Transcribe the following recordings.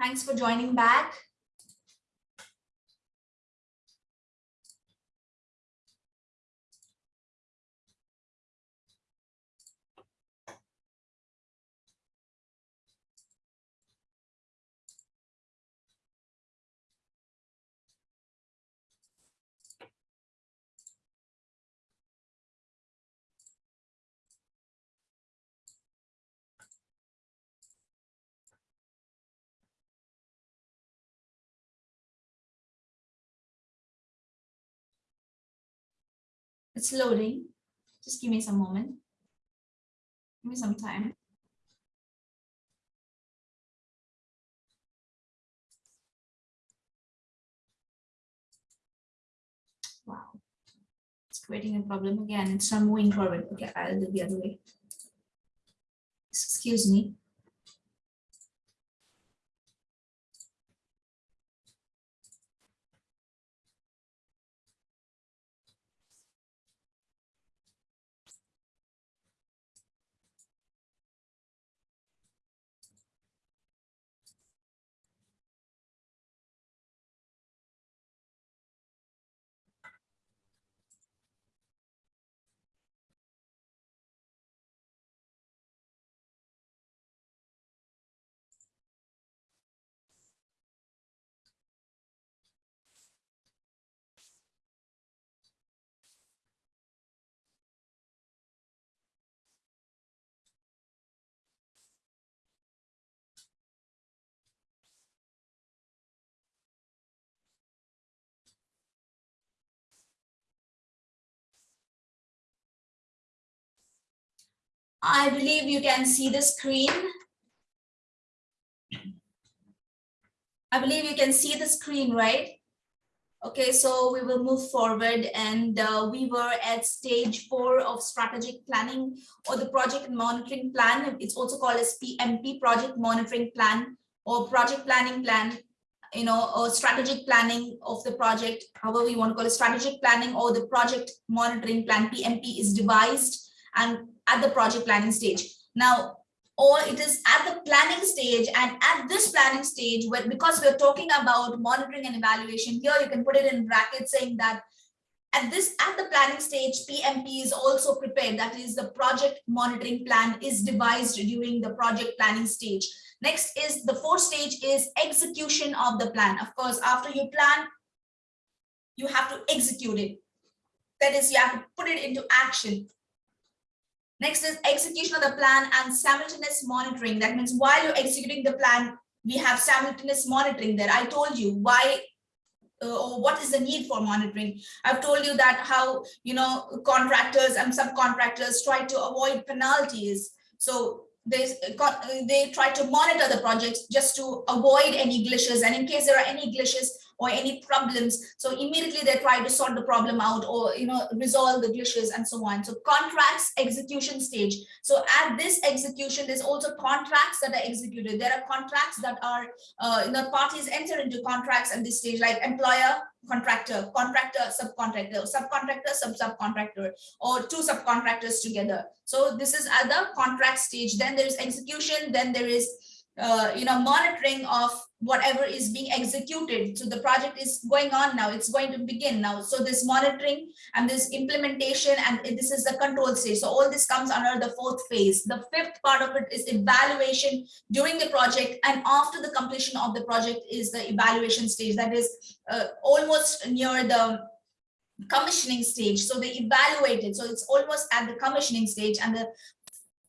Thanks for joining back. It's loading. Just give me some moment. Give me some time. Wow. It's creating a problem again. It's not moving forward. Okay, I'll do the other way. Excuse me. I believe you can see the screen. I believe you can see the screen, right? Okay, so we will move forward and uh, we were at stage four of strategic planning or the project monitoring plan. It's also called as PMP, project monitoring plan or project planning plan, you know, or strategic planning of the project, however you want to call it strategic planning or the project monitoring plan, PMP is devised and at the project planning stage. Now, or it is at the planning stage and at this planning stage where because we're talking about monitoring and evaluation here you can put it in brackets saying that at this at the planning stage pmp is also prepared. That is the project monitoring plan is devised during the project planning stage. Next is the fourth stage is execution of the plan. Of course after you plan you have to execute it. That is you have to put it into action Next is execution of the plan and simultaneous monitoring. That means while you're executing the plan, we have simultaneous monitoring there. I told you why uh, or what is the need for monitoring. I've told you that how, you know, contractors and subcontractors try to avoid penalties. So they, they try to monitor the projects just to avoid any glitches. And in case there are any glitches, or any problems. So immediately they try to sort the problem out or, you know, resolve the glitches and so on. So contracts execution stage. So at this execution, there's also contracts that are executed. There are contracts that are, uh, you know, parties enter into contracts at this stage, like employer, contractor, contractor, subcontractor, subcontractor, sub-subcontractor, or two subcontractors together. So this is at the contract stage. Then there is execution. Then there is uh, you know, monitoring of whatever is being executed. So the project is going on now, it's going to begin now. So this monitoring and this implementation and this is the control stage. So all this comes under the fourth phase. The fifth part of it is evaluation during the project and after the completion of the project is the evaluation stage that is uh, almost near the commissioning stage so they evaluated so it's almost at the commissioning stage and the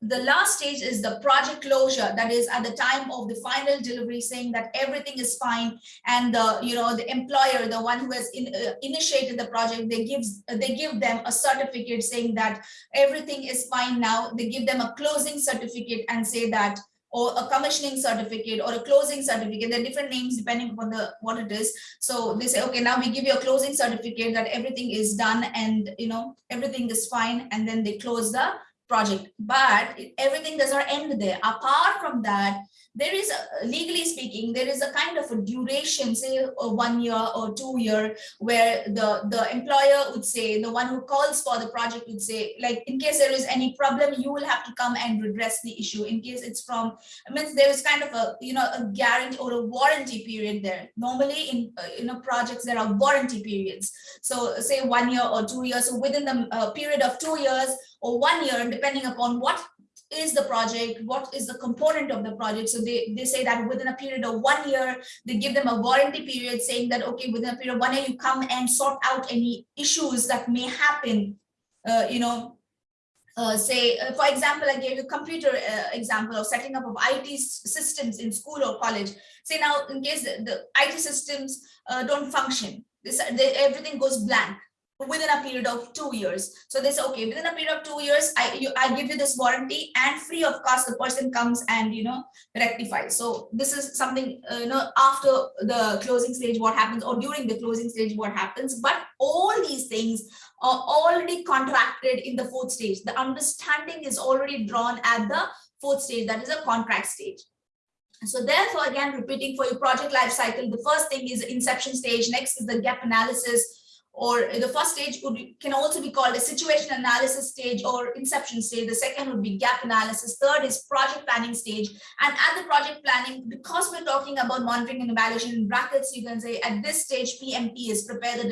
the last stage is the project closure. That is at the time of the final delivery saying that everything is fine. And the you know the employer the one who has in, uh, initiated the project they gives they give them a certificate saying that everything is fine now. They give them a closing certificate and say that or a commissioning certificate or a closing certificate. There are different names depending upon the what it is. So they say okay now we give you a closing certificate that everything is done and you know everything is fine. And then they close the project but everything does not end there. Apart from that there is a, legally speaking there is a kind of a duration say a one year or two year where the the employer would say the one who calls for the project would say like in case there is any problem you will have to come and redress the issue. In case it's from I mean there is kind of a you know a guarantee or a warranty period there. Normally in you know projects there are warranty periods. So say one year or two years. So within the uh, period of two years or one year depending upon what is the project, what is the component of the project. So they, they say that within a period of one year, they give them a warranty period saying that, okay, within a period of one year, you come and sort out any issues that may happen, uh, you know, uh, say, uh, for example, I gave you a computer uh, example of setting up of IT systems in school or college. Say now, in case the, the IT systems uh, don't function, this, everything goes blank within a period of two years. So they say, okay, within a period of two years, I you, I give you this warranty and free of cost, the person comes and, you know, rectifies. So this is something, uh, you know, after the closing stage, what happens or during the closing stage, what happens. But all these things are already contracted in the fourth stage. The understanding is already drawn at the fourth stage, that is a contract stage. So therefore, again, repeating for your project life cycle, the first thing is inception stage, next is the gap analysis, or the first stage can also be called a situation analysis stage or inception stage. The second would be gap analysis. Third is project planning stage. And at the project planning, because we're talking about monitoring and evaluation in brackets, you can say at this stage, PMP is prepare the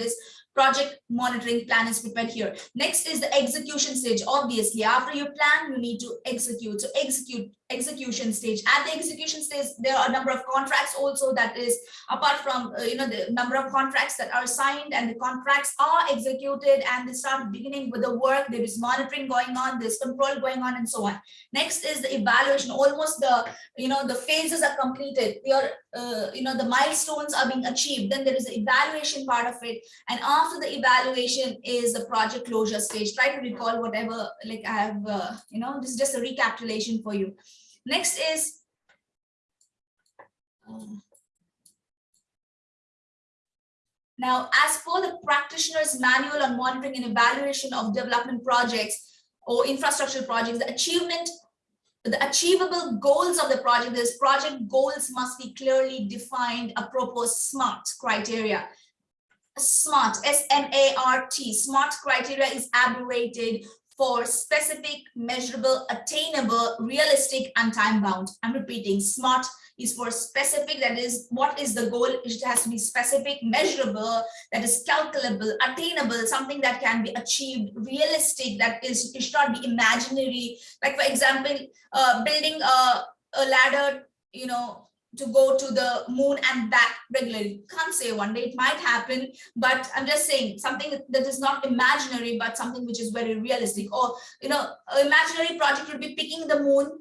project monitoring plan is prepared here. Next is the execution stage. Obviously, after you plan, you need to execute. So execute execution stage. At the execution stage, there are a number of contracts also that is apart from, uh, you know, the number of contracts that are signed and the contracts are executed and they start beginning with the work. There is monitoring going on, there's control going on and so on. Next is the evaluation. Almost the, you know, the phases are completed. Your, uh, you know, the milestones are being achieved. Then there is the evaluation part of it. And after the evaluation is the project closure stage. Try to recall whatever, like I have, uh, you know, this is just a recapitulation for you. Next is um, now, as for the practitioner's manual on monitoring and evaluation of development projects or infrastructure projects, the achievement, the achievable goals of the project, this project goals must be clearly defined, apropos SMART criteria. SMART, S-M-A-R-T, SMART criteria is abbreviated for specific, measurable, attainable, realistic, and time bound. I'm repeating, SMART is for specific, that is, what is the goal? It has to be specific, measurable, that is calculable, attainable, something that can be achieved, realistic, that is, it should not be imaginary. Like, for example, uh, building a, a ladder, you know, to go to the moon and back regularly. Can't say one day it might happen, but I'm just saying something that is not imaginary, but something which is very realistic. Or, you know, imaginary project would be picking the moon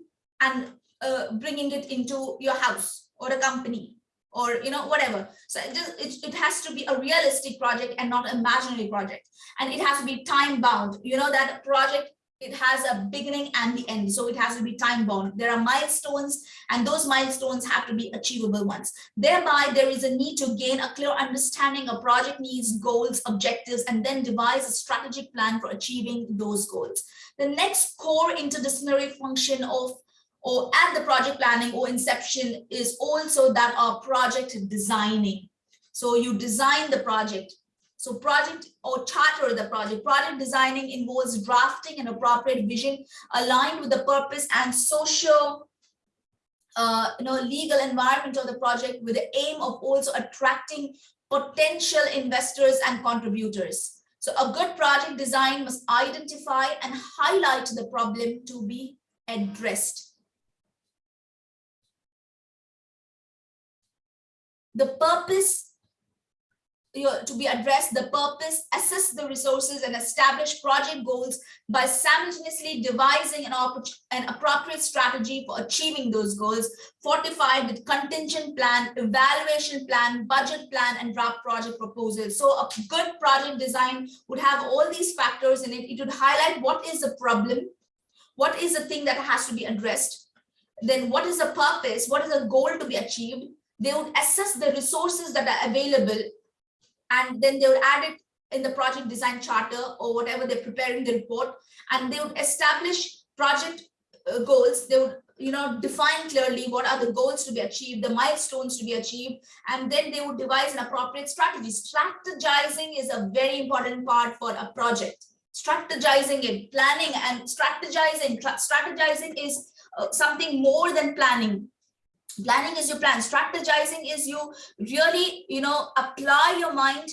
and uh, bringing it into your house or a company or you know whatever so it, just, it, it has to be a realistic project and not imaginary project and it has to be time bound you know that project it has a beginning and the end so it has to be time bound there are milestones and those milestones have to be achievable ones. Thereby there is a need to gain a clear understanding of project needs goals objectives and then devise a strategic plan for achieving those goals. The next core interdisciplinary function of or at the project planning or inception is also that of project designing. So you design the project so project or charter the project. Project designing involves drafting an appropriate vision aligned with the purpose and social uh, you know, legal environment of the project with the aim of also attracting potential investors and contributors. So a good project design must identify and highlight the problem to be addressed. The purpose to be addressed, the purpose, assess the resources and establish project goals by simultaneously devising an, an appropriate strategy for achieving those goals, fortified with contingent plan, evaluation plan, budget plan, and draft project proposal. So a good project design would have all these factors in it. It would highlight what is the problem, what is the thing that has to be addressed, then what is the purpose, what is the goal to be achieved, they would assess the resources that are available and then they would add it in the project design charter or whatever they're preparing the report and they would establish project uh, goals they would you know, define clearly what are the goals to be achieved, the milestones to be achieved, and then they would devise an appropriate strategy. Strategizing is a very important part for a project. Strategizing it, planning and strategizing. Strategizing is uh, something more than planning. Planning is your plan. Strategizing is you. Really, you know, apply your mind,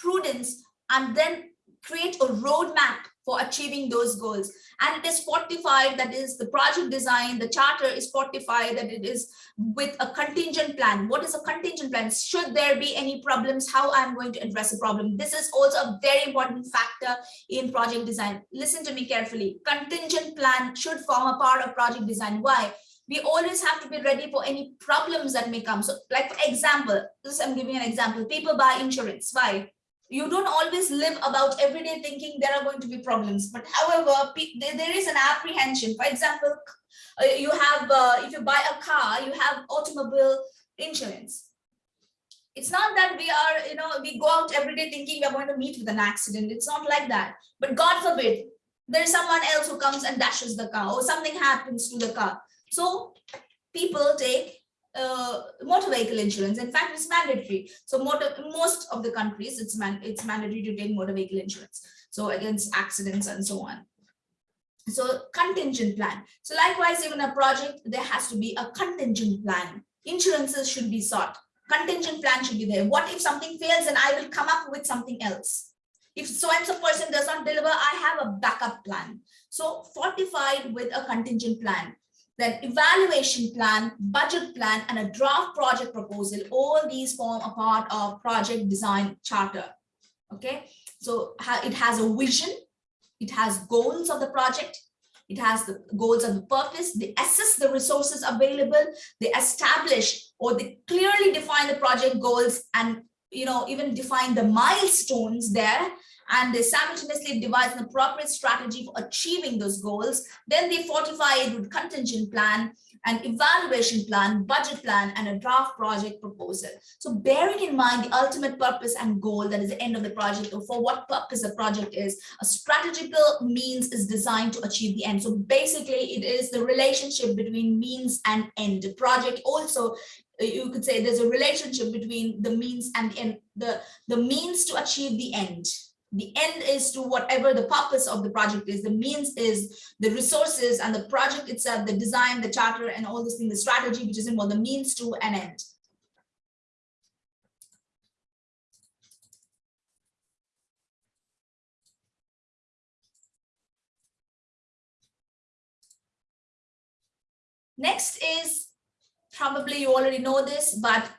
prudence, and then create a roadmap for achieving those goals. And it is fortified that is the project design the charter is fortified that it is with a contingent plan. What is a contingent plan? Should there be any problems how i'm going to address a problem? This is also a very important factor in project design. Listen to me carefully. Contingent plan should form a part of project design. Why we always have to be ready for any problems that may come. So like for example this i'm giving an example. People buy insurance. Why? You don't always live about everyday thinking there are going to be problems. But however there is an apprehension. For example uh, you have uh, if you buy a car you have automobile insurance. It's not that we are you know we go out every day thinking we're going to meet with an accident. It's not like that. But god forbid there's someone else who comes and dashes the car or something happens to the car so people take uh, motor vehicle insurance. In fact, it's mandatory. So motor, most of the countries, it's man, it's mandatory to take motor vehicle insurance. So against accidents and so on. So contingent plan. So likewise, even a project, there has to be a contingent plan. Insurances should be sought. Contingent plan should be there. What if something fails and I will come up with something else? If so and so person does not deliver, I have a backup plan. So fortified with a contingent plan then evaluation plan, budget plan, and a draft project proposal, all these form a part of project design charter. Okay, so it has a vision, it has goals of the project, it has the goals of the purpose, they assess the resources available, they establish or they clearly define the project goals and you know even define the milestones there and they simultaneously devise an appropriate strategy for achieving those goals. Then they fortify it with contingent plan, an evaluation plan, budget plan, and a draft project proposal. So bearing in mind the ultimate purpose and goal that is the end of the project or for what purpose the project is, a strategical means is designed to achieve the end. So basically it is the relationship between means and end. The project also you could say there's a relationship between the means and the end, the, the means to achieve the end the end is to whatever the purpose of the project is. The means is the resources and the project itself the design the charter and all this thing the strategy which is involved the means to an end. Next is probably you already know this but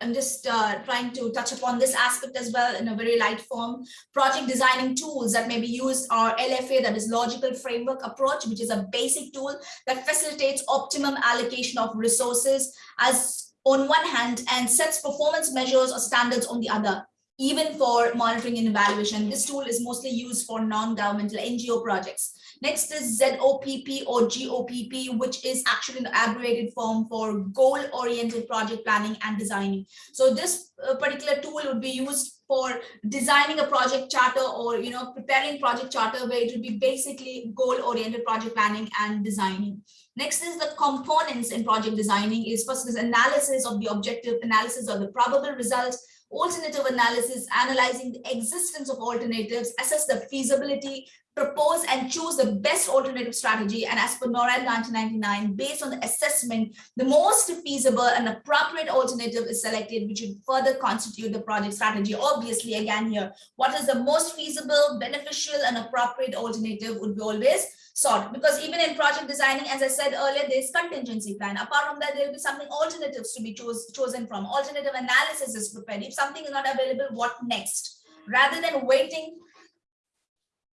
I'm just uh, trying to touch upon this aspect as well in a very light form. Project designing tools that may be used are LFA, that is logical framework approach, which is a basic tool that facilitates optimum allocation of resources as on one hand and sets performance measures or standards on the other even for monitoring and evaluation. This tool is mostly used for non-governmental NGO projects. Next is ZOPP or GOPP, which is actually an abbreviated form for goal-oriented project planning and designing. So this uh, particular tool would be used for designing a project charter or you know preparing project charter where it would be basically goal-oriented project planning and designing. Next is the components in project designing is first is analysis of the objective, analysis of the probable results, alternative analysis, analyzing the existence of alternatives, assess the feasibility, propose and choose the best alternative strategy. And as per NORAD 1999, based on the assessment, the most feasible and appropriate alternative is selected, which would further constitute the project strategy. Obviously, again here, what is the most feasible, beneficial, and appropriate alternative would be always sought. Because even in project designing, as I said earlier, there's contingency plan. Apart from that, there will be something alternatives to be chose, chosen from. Alternative analysis is prepared. If something is not available, what next? Rather than waiting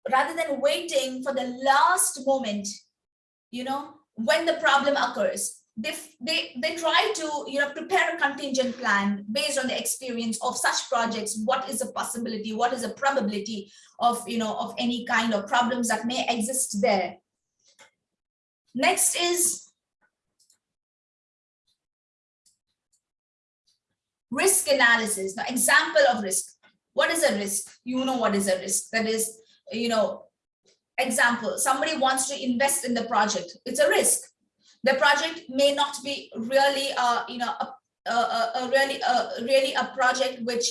rather than waiting for the last moment, you know, when the problem occurs, they, they, they try to, you know, prepare a contingent plan based on the experience of such projects. What is a possibility? What is a probability of, you know, of any kind of problems that may exist there? Next is risk analysis. Now, example of risk. What is a risk? You know what is a risk. That is you know, example, somebody wants to invest in the project. It's a risk. The project may not be really, uh, you know, a, a, a really, a, really a project which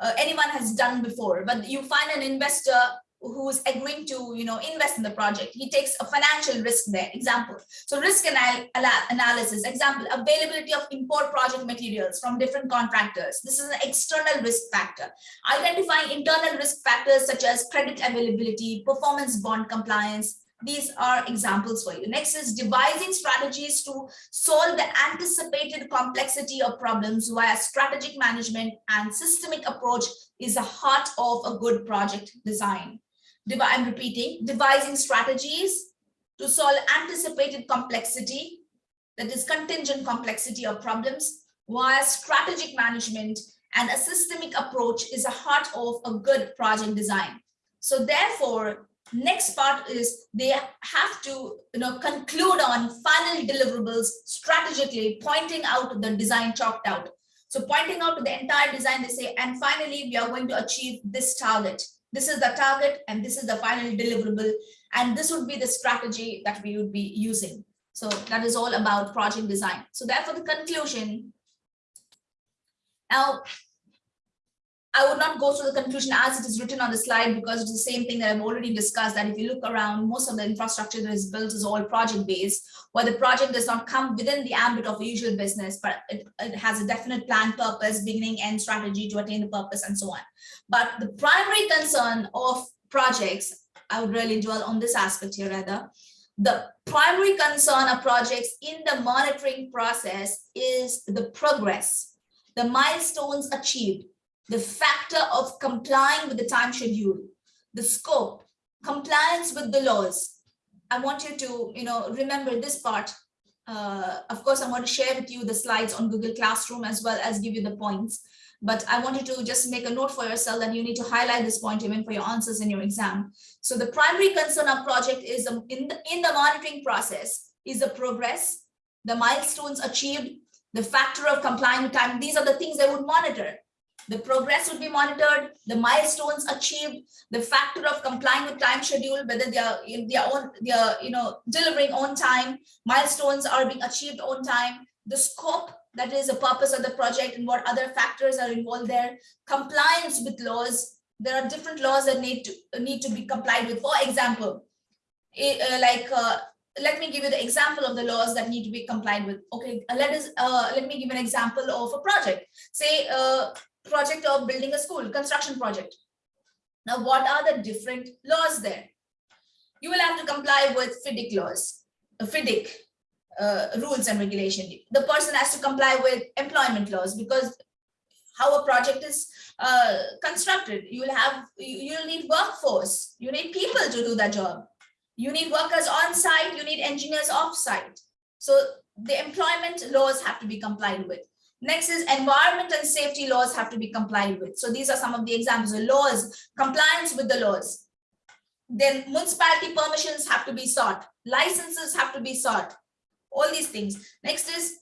uh, anyone has done before, but you find an investor who's agreeing to you know invest in the project he takes a financial risk there. Example. So risk anal analysis. Example availability of import project materials from different contractors. This is an external risk factor. Identifying internal risk factors such as credit availability performance bond compliance. These are examples for you. Next is devising strategies to solve the anticipated complexity of problems via strategic management and systemic approach is the heart of a good project design. I'm repeating, devising strategies to solve anticipated complexity, that is contingent complexity of problems, via strategic management and a systemic approach is a heart of a good project design. So therefore, next part is they have to you know conclude on final deliverables strategically pointing out the design chalked out so pointing out the entire design they say and finally we are going to achieve this target this is the target and this is the final deliverable and this would be the strategy that we would be using. So that is all about project design. So therefore the conclusion. Now I would not go through the conclusion as it is written on the slide because it's the same thing that I've already discussed that if you look around, most of the infrastructure that is built is all project based, where the project does not come within the ambit of usual business, but it, it has a definite plan, purpose, beginning, end strategy to attain the purpose and so on. But the primary concern of projects, I would really dwell on this aspect here rather, the primary concern of projects in the monitoring process is the progress, the milestones achieved, the factor of complying with the time schedule, the scope, compliance with the laws. I want you to, you know, remember this part. Uh, of course, I'm going to share with you the slides on Google Classroom as well as give you the points. But I wanted to just make a note for yourself that you need to highlight this point even for your answers in your exam. So the primary concern of project is um, in the, in the monitoring process is the progress, the milestones achieved, the factor of complying with time. These are the things they would monitor the progress would be monitored, the milestones achieved, the factor of complying with time schedule, whether they are in their own, they are, you know, delivering on time, milestones are being achieved on time, the scope, that is the purpose of the project and what other factors are involved there, compliance with laws, there are different laws that need to need to be complied with. For example, it, uh, like uh, let me give you the example of the laws that need to be complied with. Okay, uh, let us uh, let me give an example of a project. Say uh, project of building a school, construction project. Now, what are the different laws there? You will have to comply with FIDIC laws, uh, FIDIC uh, rules and regulation. The person has to comply with employment laws because how a project is uh, constructed. You will have, you will need workforce. You need people to do that job. You need workers on site. You need engineers off site. So the employment laws have to be complied with. Next is environment and safety laws have to be complied with. So these are some of the examples of laws, compliance with the laws. Then municipality permissions have to be sought. Licenses have to be sought. All these things. Next is,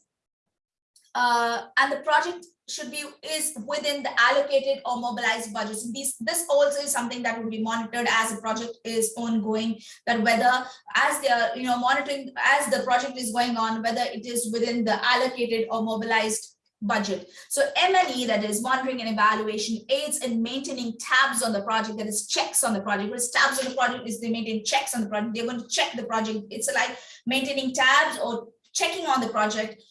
uh, and the project should be is within the allocated or mobilized budgets. These, this also is something that will be monitored as the project is ongoing, that whether as they are, you know, monitoring as the project is going on, whether it is within the allocated or mobilized budget. So M&E, that is monitoring and evaluation, aids in maintaining tabs on the project, that is checks on the project. What is tabs on the project is they maintain checks on the project. They're going to check the project. It's like maintaining tabs or checking on the project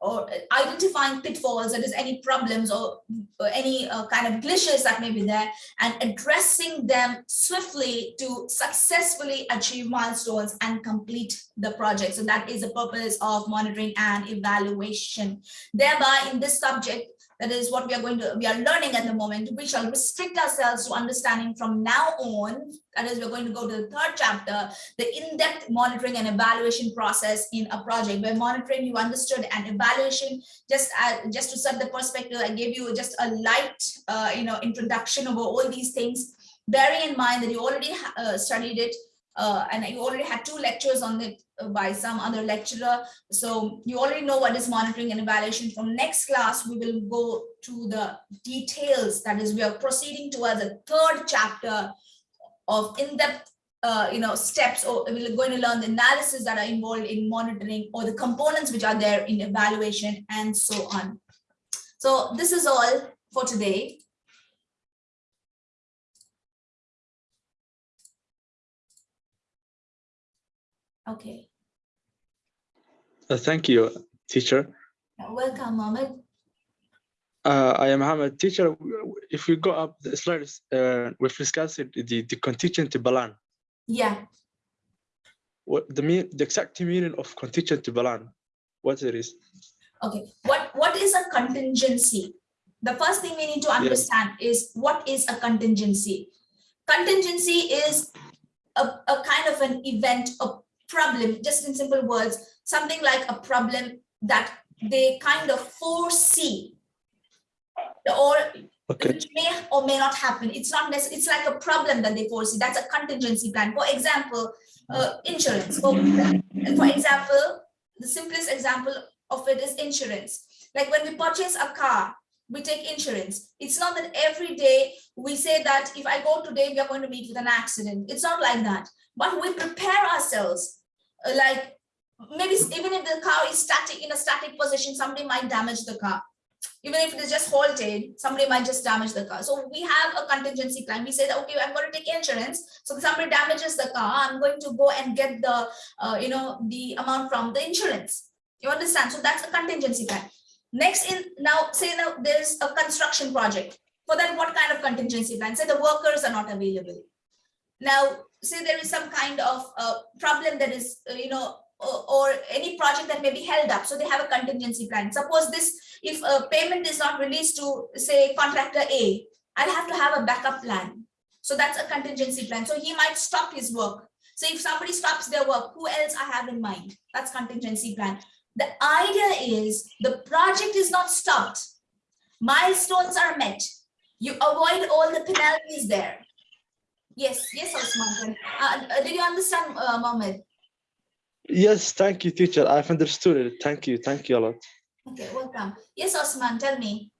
or identifying pitfalls, that is any problems or, or any uh, kind of glitches that may be there and addressing them swiftly to successfully achieve milestones and complete the project. So that is the purpose of monitoring and evaluation. Thereby in this subject, that is what we are going to, we are learning at the moment. We shall restrict ourselves to understanding from now on. That is, we're going to go to the third chapter, the in-depth monitoring and evaluation process in a project. Where monitoring, you understood, and evaluation, just uh, just to set the perspective, I gave you just a light, uh, you know, introduction over all these things. Bearing in mind that you already uh, studied it, uh, and you already had two lectures on it uh, by some other lecturer. So you already know what is monitoring and evaluation. From next class, we will go to the details. That is, we are proceeding towards a third chapter of in-depth uh, you know, steps or we're going to learn the analysis that are involved in monitoring or the components which are there in evaluation and so on. So this is all for today. Okay, Uh, thank you, teacher. welcome, Mohammed. Uh, I am Mohammed. Teacher, if we go up the slides, uh, we've discussed the, the contingency plan. Yeah, What the mean, the exact meaning of contingency plan, what it is? okay. What, what is a contingency? The first thing we need to understand is what is a contingency? Contingency is a, a kind of an event, a problem, just in simple words, something like a problem that they kind of foresee or Okay, which may or may not happen. It's not necessarily, it's like a problem that they foresee. That's a contingency plan. For example, uh, insurance. For, for example, the simplest example of it is insurance. Like when we purchase a car, we take insurance. It's not that every day we say that if I go today, we are going to meet with an accident. It's not like that. But we prepare ourselves. Like maybe even if the car is static in a static position, somebody might damage the car even if it is just halted, somebody might just damage the car. So we have a contingency plan. We say that, okay, I'm going to take insurance. So if somebody damages the car, I'm going to go and get the, uh, you know, the amount from the insurance. You understand? So that's a contingency plan. Next in now, say now there's a construction project. For that, what kind of contingency plan? Say the workers are not available. Now, say there is some kind of uh, problem that is, uh, you know, or, or any project that may be held up. So they have a contingency plan. Suppose this, if a payment is not released to say contractor A, I'll have to have a backup plan. So that's a contingency plan. So he might stop his work. So if somebody stops their work, who else I have in mind? That's contingency plan. The idea is the project is not stopped. Milestones are met. You avoid all the penalties there. Yes, yes, Osman. Uh, uh, did you understand, uh, Mohammed? yes, thank you, teacher. I've understood it. Thank you, thank you a lot. Okay, welcome. Yes, Osman, tell me.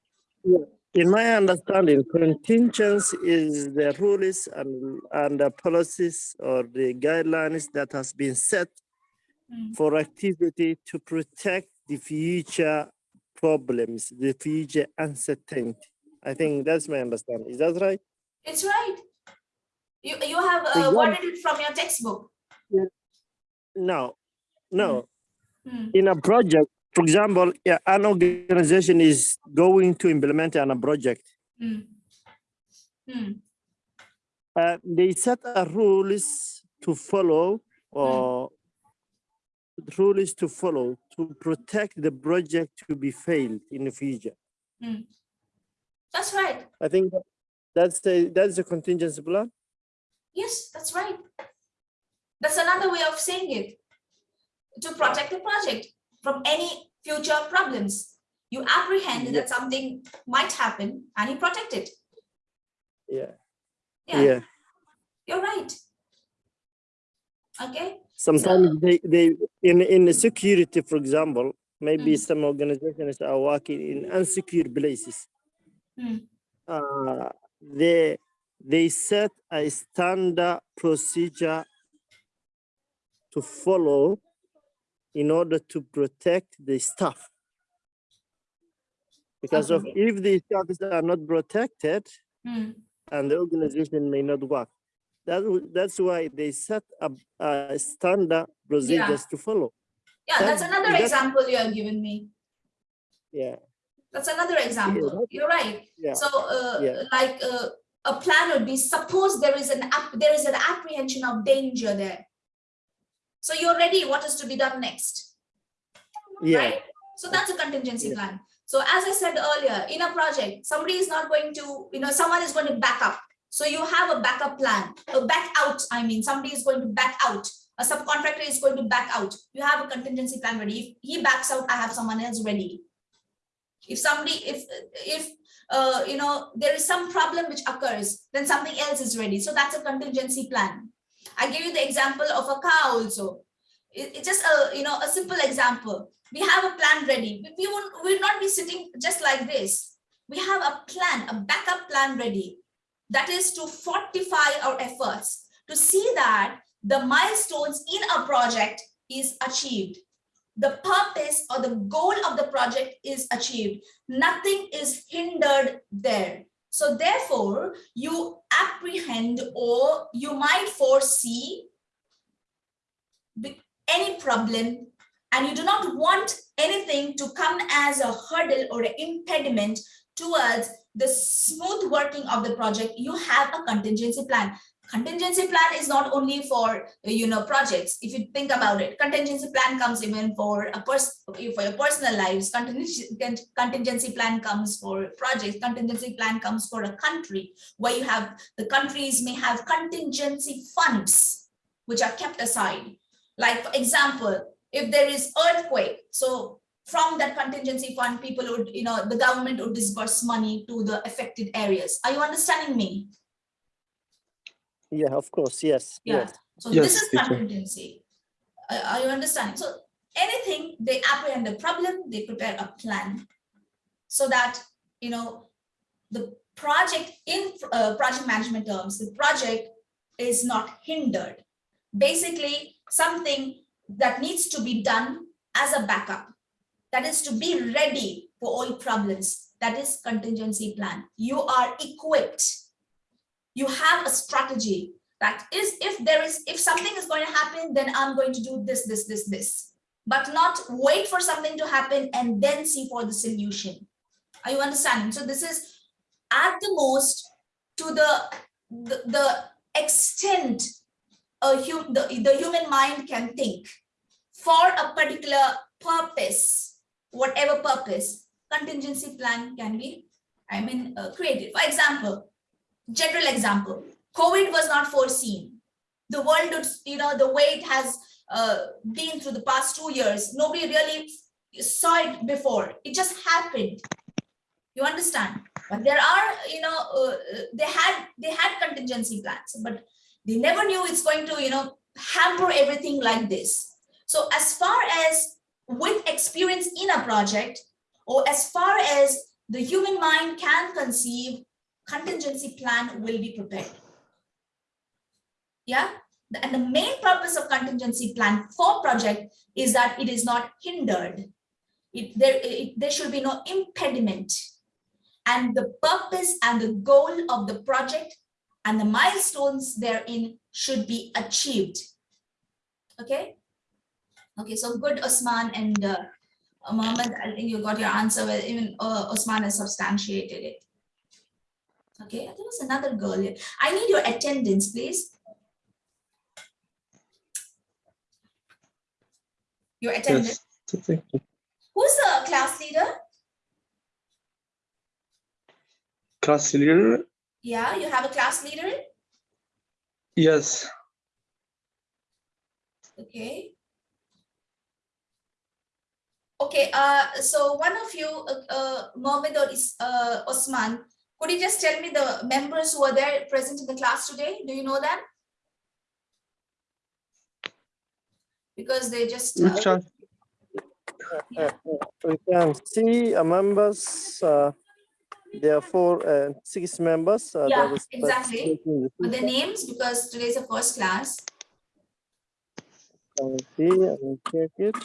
In my understanding, contingency is the rules and, and the policies or the guidelines that has been set Mm. for activity to protect the future problems, the future uncertainty. I think that's my understanding. Is that right? It's right. You, you have uh, worded it from your textbook. No, no. Hmm, In a project, for example, yeah, an organization is going to implement on a project. hmm, hmm, uh, they set a rules to follow or rules to follow to protect the project to be failed in the future. hmm. That's right. I think that's the that's the contingency plan. Yes, that's right. That's another way of saying it. To protect the project from any future problems. You apprehend Yeah. that something might happen and you protect it. Yeah. Yeah, Yeah. you're right. Okay, Sometimes they they in in the security, for example, maybe Mm. some organizations are working in unsecure places. Hmm. Uh, they they set a standard procedure to follow in order to protect the staff. Because of if the staffs are not protected Hmm, and the organization may not work. That, that's why they set up a standard procedures to follow. Yeah, that's That- another that- example you have given me. Yeah, That's another example. that- You're right. yeah. So, uh, Yeah. like, uh, a plan would be, suppose there is an, app, there is an apprehension of danger there. So you're ready, what is to be done next, Yeah, right? So that's a contingency Yeah. plan. So as I said earlier, in a project, somebody is not going to, you know, someone is going to back up. So you have a backup plan, a back out, I mean, somebody is going to back out. A subcontractor is going to back out. You have a contingency plan ready. If he backs out, I have someone else ready. If somebody, if, if, uh, you know, there is some problem which occurs, then something else is ready. So that's a contingency plan. I give you the example of a car also. It- it's just a, you know, a simple example. We have a plan ready. We- won't, will not be sitting just like this. We have a plan, a backup plan ready. That is to fortify our efforts. to see that the milestones in a project is achieved. The purpose or the goal of the project is achieved. Nothing is hindered there. So therefore, you apprehend or you might foresee any problem and you do not want anything to come as a hurdle or an impediment towards the smooth working of the project, you have a contingency plan. Contingency plan is not only for, you know, projects. If you think about it, contingency plan comes even for a person, for your personal lives. Contingency, plan comes for projects. Contingency plan comes for a country where you have, the countries may have contingency funds which are kept aside. Like, for example, if there is earthquake, so from that contingency fund, people would, you know, the government would disburse money to the affected areas. Are you understanding me? Yeah, of course, yes, Yeah. yes. So Yes, this is contingency. Are are you understanding? So anything, they apprehend the problem, they prepare a plan. So that, you know, the project in uh, project management terms, the project is not hindered. Basically, something that needs to be done as a backup. That is to be ready for all problems. That is contingency plan. You are equipped you have a strategy that is if there is if something is going to happen then i'm going to do this this this this. But not wait for something to happen and then see for the solution. Are you understanding? So this is at the most to the the, the extent a hu- the, the human mind can think for a particular purpose whatever purpose contingency plan can be i mean uh, created. For example general example, COVID was not foreseen. The world, you know, the way it has uh, been through the past two years, nobody really saw it before. It just happened. You understand? But there are, you know, uh, they had they had contingency plans, but they never knew it's going to, you know, hamper everything like this. So as far as with experience in a project, or as far as the human mind can conceive contingency plan will be prepared. Yeah, and the main purpose of contingency plan for project is that it is not hindered. It, there, it, there should be no impediment. And the purpose and the goal of the project and the milestones therein should be achieved. Okay? Okay, so good, Osman and uh, Mohammed, I think you got your answer, even uh, Osman has substantiated it. Okay, there was another girl here. I need your attendance, please. Your attendance. Yes. Thank you. Who's the class leader? Class leader. Yeah, you have a class leader. Yes. Okay. Okay, uh, so one of you, uh, uh, Mohammed or Is- uh, Osman, could you just tell me the members who are there present in the class today? Do you know them? Because they just, uh, Which one? yeah. We can see uh, members, uh, there are four, uh, six members. uh, Yeah, is exactly. participating the But the names, because today's a first class. Can see, I will check it.